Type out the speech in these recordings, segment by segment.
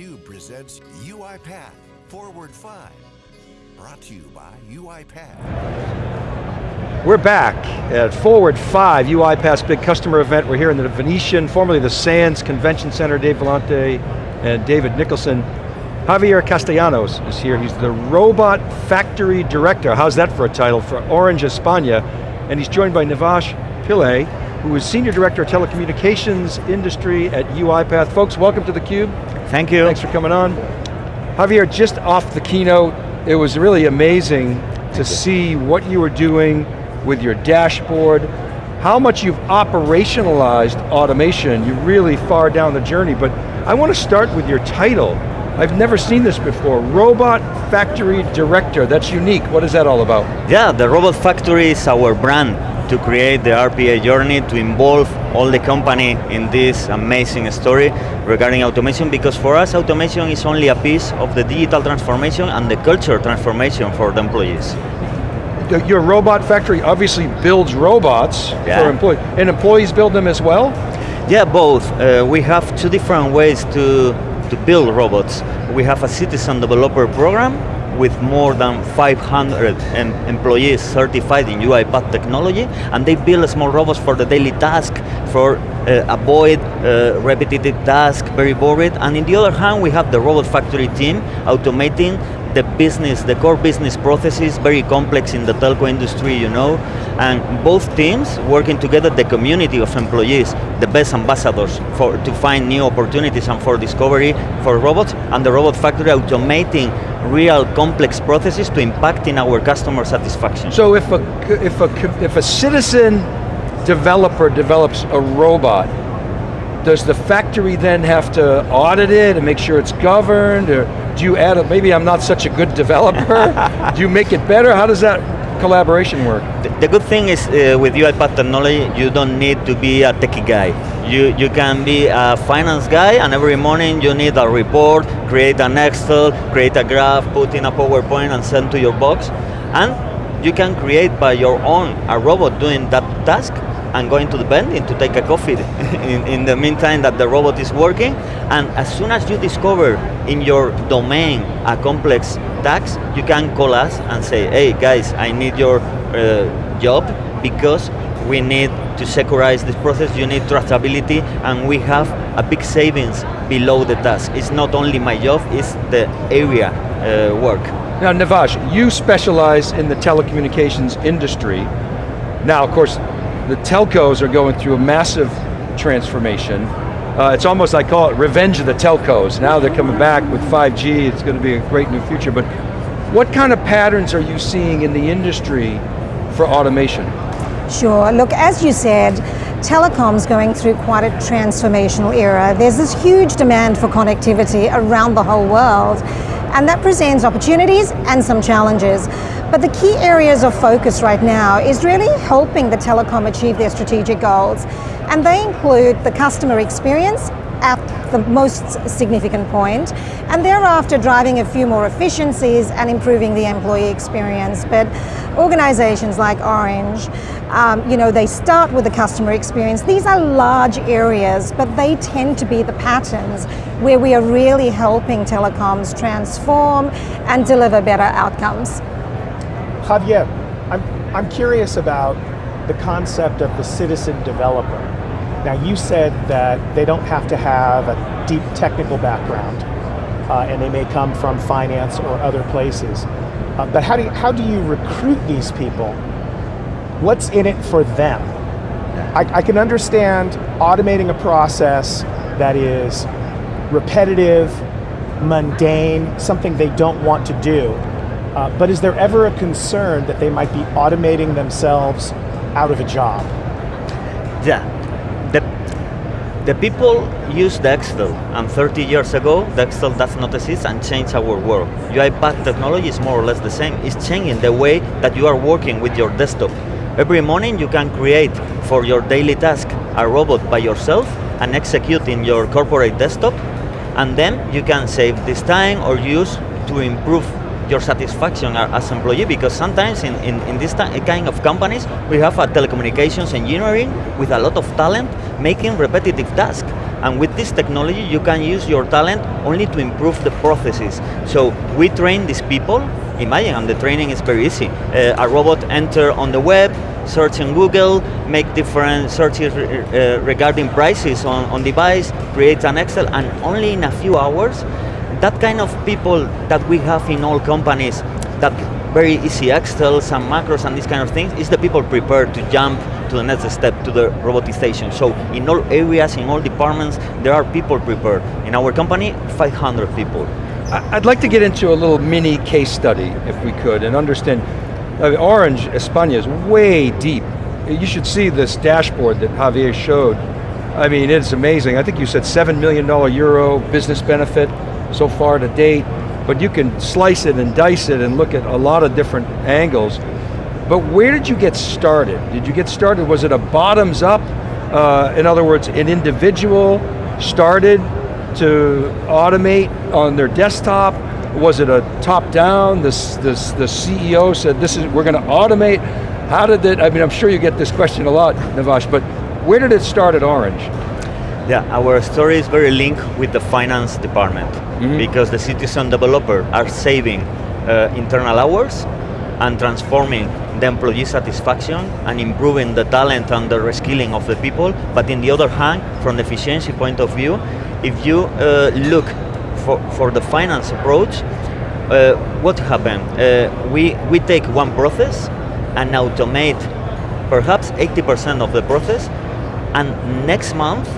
theCUBE presents UiPath Forward 5. Brought to you by UiPath. We're back at Forward 5, UiPath's big customer event. We're here in the Venetian, formerly the Sands Convention Center. Dave Vellante and David Nicholson. Javier Castellanos is here. He's the Robot Factory Director. How's that for a title? For Orange España. And he's joined by Navash Pillai, who is Senior Director of Telecommunications Industry at UiPath. Folks, welcome to theCUBE. Thank you. Thanks for coming on. Javier, just off the keynote, it was really amazing to see what you were doing with your dashboard, how much you've operationalized automation. You're really far down the journey, but I want to start with your title. I've never seen this before. Robot Factory Director, that's unique. What is that all about? Yeah, the Robot Factory is our brand to create the RPA journey, to involve all the company in this amazing story regarding automation, because for us automation is only a piece of the digital transformation and the culture transformation for the employees. Your robot factory obviously builds robots yeah. for employees, and employees build them as well? Yeah, both. Uh, we have two different ways to, to build robots. We have a citizen developer program with more than 500 em employees certified in UiPath technology, and they build small robots for the daily task, for uh, avoid uh, repetitive tasks, very boring. And in the other hand, we have the Robot Factory team automating the business, the core business processes, very complex in the telco industry, you know, and both teams working together, the community of employees, the best ambassadors for to find new opportunities and for discovery for robots, and the Robot Factory automating real complex processes to impact in our customer satisfaction. So if a, if a, if a citizen developer develops a robot, does the factory then have to audit it and make sure it's governed, or do you add, a, maybe I'm not such a good developer, do you make it better? How does that collaboration work? The, the good thing is uh, with UiPath technology, you don't need to be a techie guy. You, you can be a finance guy and every morning you need a report, create an Excel, create a graph, put in a PowerPoint and send to your box. And you can create by your own a robot doing that task and going to the vending to take a coffee in, in the meantime that the robot is working. And as soon as you discover in your domain a complex task, you can call us and say, hey guys, I need your uh, job because we need to securize this process, you need traceability, and we have a big savings below the task. It's not only my job, it's the area uh, work. Now Nivash, you specialize in the telecommunications industry. Now of course, the telcos are going through a massive transformation. Uh, it's almost, I call it revenge of the telcos. Now they're coming back with 5G, it's going to be a great new future, but what kind of patterns are you seeing in the industry for automation? Sure, look, as you said, telecom's going through quite a transformational era. There's this huge demand for connectivity around the whole world, and that presents opportunities and some challenges. But the key areas of focus right now is really helping the telecom achieve their strategic goals. And they include the customer experience at the most significant point, and thereafter driving a few more efficiencies and improving the employee experience. But organizations like Orange, um, you know, they start with the customer experience. These are large areas, but they tend to be the patterns where we are really helping telecoms transform and deliver better outcomes. Javier, I'm, I'm curious about the concept of the citizen developer. Now you said that they don't have to have a deep technical background uh, and they may come from finance or other places. Uh, but how do, you, how do you recruit these people? What's in it for them? I, I can understand automating a process that is repetitive, mundane, something they don't want to do. Uh, but is there ever a concern that they might be automating themselves out of a job? Yeah, the people use Excel, and 30 years ago, Excel does not exist and changed our world. UiPath technology is more or less the same. It's changing the way that you are working with your desktop. Every morning you can create for your daily task a robot by yourself and execute in your corporate desktop, and then you can save this time or use to improve your satisfaction as employee because sometimes in, in, in this kind of companies we have a telecommunications engineering with a lot of talent making repetitive tasks And with this technology, you can use your talent only to improve the processes. So we train these people, imagine, and the training is very easy. Uh, a robot enter on the web, search in Google, make different searches uh, regarding prices on, on device, create an Excel, and only in a few hours, that kind of people that we have in all companies, that very easy Excels and macros and these kind of things, is the people prepared to jump to the next step, to the robotization. So in all areas, in all departments, there are people prepared. In our company, 500 people. I'd like to get into a little mini case study, if we could, and understand, uh, Orange España is way deep. You should see this dashboard that Javier showed. I mean, it's amazing. I think you said $7 million euro business benefit so far to date, but you can slice it and dice it and look at a lot of different angles. But where did you get started? Did you get started, was it a bottoms up? Uh, in other words, an individual started to automate on their desktop? Was it a top down? This, this, the CEO said, this is, we're going to automate. How did it, I mean, I'm sure you get this question a lot, Navash, but where did it start at Orange? Yeah, our story is very linked with the finance department mm -hmm. because the citizen developer are saving uh, internal hours and transforming the employee satisfaction and improving the talent and the reskilling of the people. But in the other hand, from the efficiency point of view, if you uh, look for, for the finance approach, uh, what happened? Uh, we, we take one process and automate perhaps 80% of the process and next month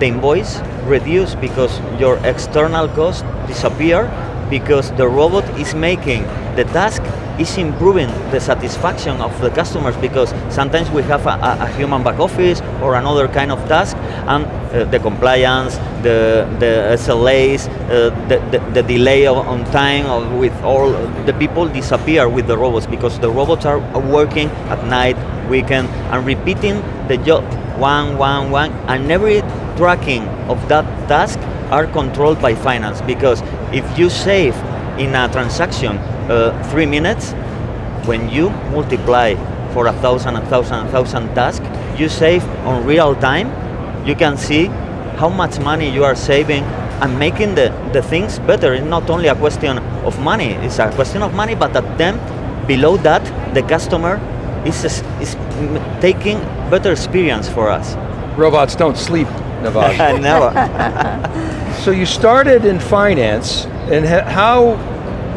the invoice reduce because your external cost disappear because the robot is making the task is improving the satisfaction of the customers because sometimes we have a, a human back office or another kind of task and uh, the compliance, the, the SLAs, uh, the, the, the, delay of, on time of, with all the people disappear with the robots because the robots are working at night, weekend and repeating the job one, one, one and every tracking of that task are controlled by finance because if you save in a transaction uh, three minutes, when you multiply for a thousand, a thousand, a thousand tasks, you save on real time, you can see how much money you are saving and making the, the things better. It's not only a question of money, it's a question of money, but at them, below that, the customer is, is taking better experience for us. Robots don't sleep, Navash. Never. so you started in finance, and how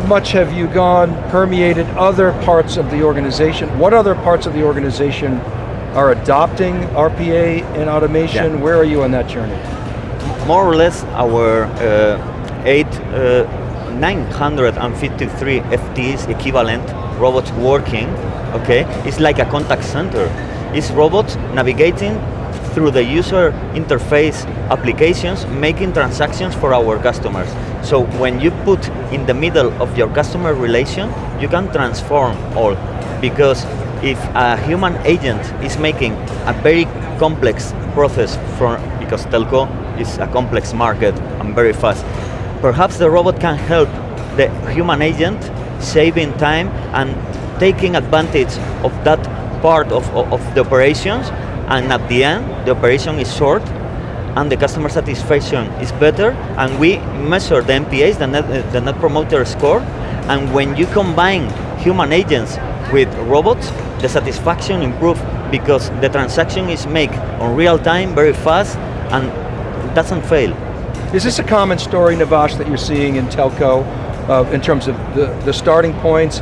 much have you gone, permeated other parts of the organization? What other parts of the organization are adopting RPA and automation? Yeah. Where are you on that journey? More or less our uh, eight, uh, 953 FTs equivalent robots working, okay? It's like a contact center. It's robots navigating through the user interface applications, making transactions for our customers. So when you put in the middle of your customer relation, you can transform all. Because if a human agent is making a very complex process from, because telco is a complex market and very fast, perhaps the robot can help the human agent saving time and taking advantage of that part of, of, of the operations and at the end, the operation is short and the customer satisfaction is better and we measure the NPS, the net, the net promoter score, and when you combine human agents with robots, the satisfaction improves because the transaction is made on real time, very fast, and doesn't fail. Is this a common story, Navash, that you're seeing in telco uh, in terms of the, the starting points?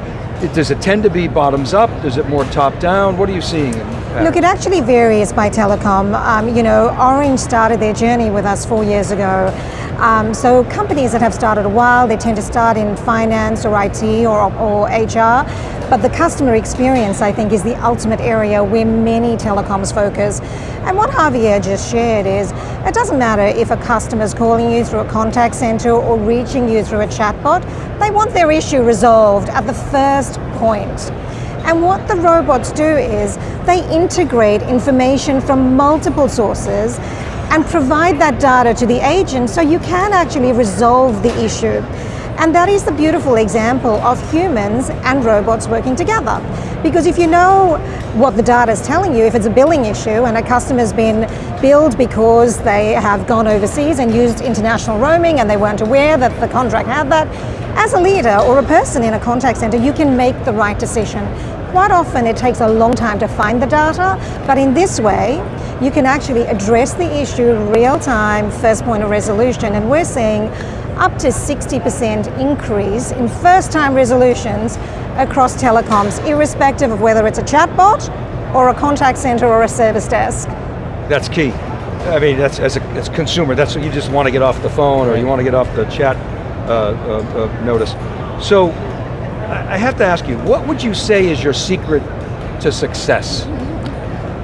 Does it tend to be bottoms up? Is it more top down? What are you seeing? Look, it actually varies by telecom. Um, you know, Orange started their journey with us four years ago. Um, so companies that have started a while, they tend to start in finance or IT or, or HR, but the customer experience, I think, is the ultimate area where many telecoms focus. And what Javier just shared is, it doesn't matter if a customer is calling you through a contact center or reaching you through a chatbot, they want their issue resolved at the first point. And what the robots do is they integrate information from multiple sources and provide that data to the agent so you can actually resolve the issue. And that is the beautiful example of humans and robots working together. Because if you know what the data is telling you, if it's a billing issue and a customer's been billed because they have gone overseas and used international roaming and they weren't aware that the contract had that, as a leader or a person in a contact center, you can make the right decision. Quite often it takes a long time to find the data, but in this way, you can actually address the issue real time, first point of resolution, and we're seeing up to 60% increase in first time resolutions across telecoms, irrespective of whether it's a chatbot or a contact center or a service desk. That's key. I mean, that's as a, as a consumer, that's what you just want to get off the phone or you want to get off the chat uh, uh, uh, notice. So, I have to ask you, what would you say is your secret to success?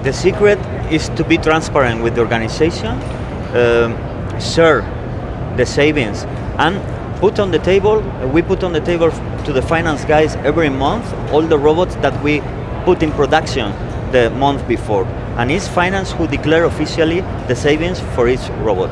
The secret is to be transparent with the organization, um, share the savings, and put on the table, we put on the table to the finance guys every month all the robots that we put in production the month before. And it's finance who declare officially the savings for each robot.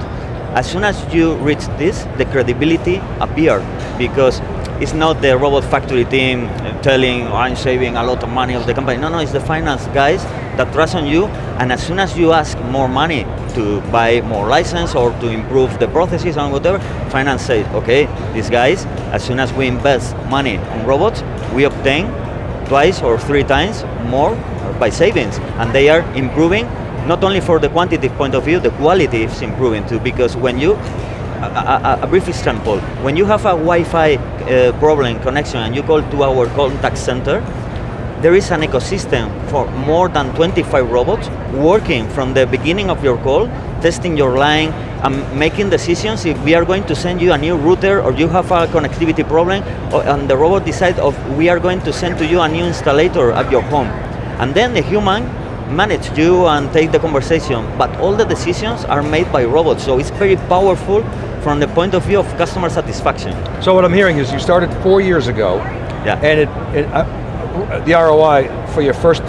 As soon as you reach this, the credibility appear because it's not the robot factory team telling I'm saving a lot of money of the company. No, no, it's the finance guys that trust on you and as soon as you ask more money to buy more license or to improve the processes and whatever, finance says, okay, these guys, as soon as we invest money on robots, we obtain twice or three times more by savings and they are improving not only for the quantitative point of view, the quality is improving too because when you a, a, a, brief example. When you have a Wi-Fi uh, problem connection and you call to our contact center, there is an ecosystem for more than 25 robots working from the beginning of your call, testing your line, and making decisions if we are going to send you a new router or you have a connectivity problem, or, and the robot decides of we are going to send to you a new installer at your home. And then the human manage you and take the conversation, but all the decisions are made by robots, so it's very powerful from the point of view of customer satisfaction. So what I'm hearing is you started four years ago, yeah. and it, it uh, the ROI for your first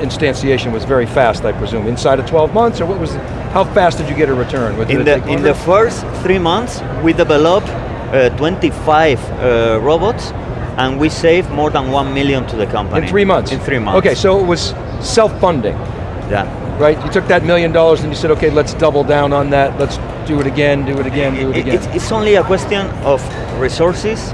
instantiation was very fast, I presume. Inside of 12 months, or what was, how fast did you get a return? In the, in the first three months, we developed uh, 25 uh, robots, and we saved more than 1 million to the company. In three months? In three months. Okay, so it was self-funding. Yeah. Right, you took that million dollars and you said, okay, let's double down on that, let's do it again, do it again, do it, again. It's, it's only a question of resources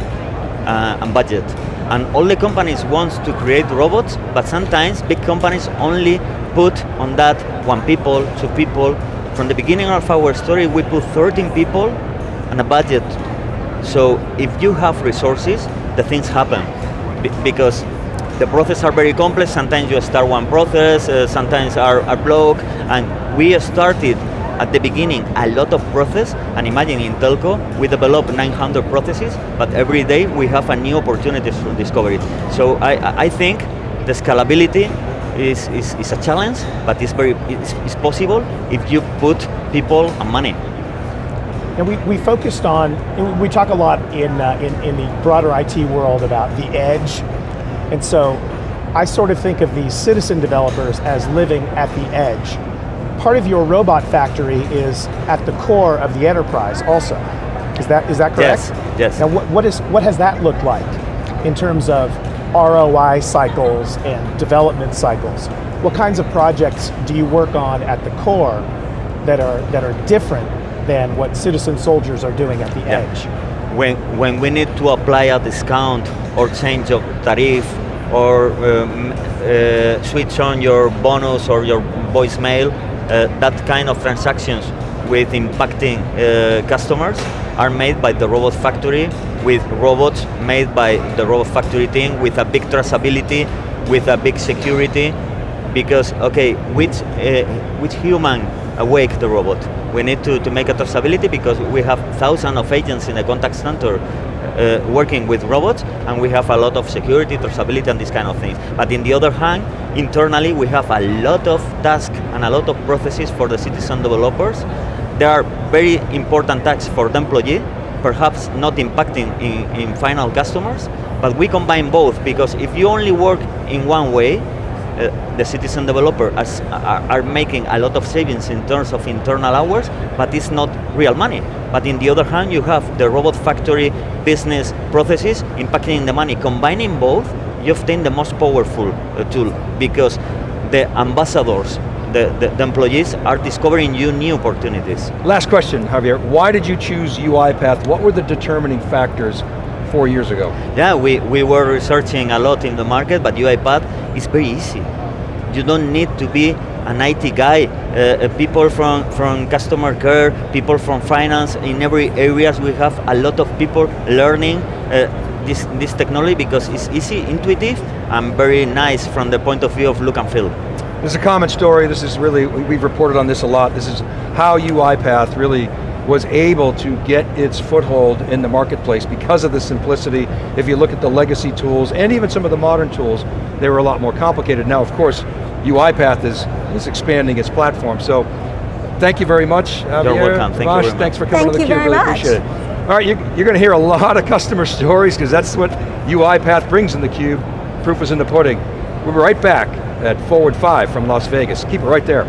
uh, and budget. And all the companies want to create robots, but sometimes big companies only put on that one people, two people. From the beginning of our story, we put 13 people and a budget. So if you have resources, the things happen. Be because the processes are very complex, sometimes you start one process, uh, sometimes are, are blocked, and we started at the beginning a lot of process, and imagine in telco, we develop 900 processes, but every day we have a new opportunity to discover it. So I, I think the scalability is, is, is a challenge, but it's, very, it's, it's possible if you put people and money. And we, we focused on, we talk a lot in, uh, in, in the broader IT world about the edge. And so I sort of think of these citizen developers as living at the edge. Part of your robot factory is at the core of the enterprise also. Is that, is that correct? Yes, yes. Now what, what, is, what has that looked like in terms of ROI cycles and development cycles? What kinds of projects do you work on at the core that are, that are different than what citizen soldiers are doing at the yeah. edge. When, when we need to apply a discount or change of tariff or um, uh, switch on your bonus or your voicemail, uh, that kind of transactions with impacting uh, customers are made by the robot factory with robots made by the robot factory team with a big traceability, with a big security, because okay, which, uh, which human awake the robot? We need to, to make a traceability because we have thousands of agents in the contact center uh, working with robots and we have a lot of security, traceability and these kind of things. But in the other hand, internally we have a lot of tasks and a lot of processes for the citizen developers. There are very important tasks for the employee, perhaps not impacting in, in final customers, but we combine both because if you only work in one way, uh, the citizen developer as, are, are making a lot of savings in terms of internal hours, but it's not real money. But in the other hand, you have the robot factory business processes impacting the money. Combining both, you obtain the most powerful uh, tool because the ambassadors, the, the, the employees are discovering you new opportunities. Last question, Javier. Why did you choose UiPath? What were the determining factors four years ago? Yeah, we, we were researching a lot in the market, but UiPath is very easy. You don't need to be an IT guy. Uh, uh, people from, from customer care, people from finance, in every areas we have a lot of people learning uh, this, this technology because it's easy, intuitive, and very nice from the point of view of look and feel. This is a common story, this is really, we've reported on this a lot, this is how UiPath really was able to get its foothold in the marketplace because of the simplicity. If you look at the legacy tools and even some of the modern tools, they were a lot more complicated. Now, of course, UiPath is, is expanding its platform. So, thank you very much, Javier. You're welcome, thank Ravash, you very Thanks for coming Thank to you theCUBE, very really much. appreciate it. All right, you, you're going to hear a lot of customer stories because that's what UiPath brings in theCUBE. Proof is in the pudding. We'll be right back at Forward 5 from Las Vegas. Keep it right there.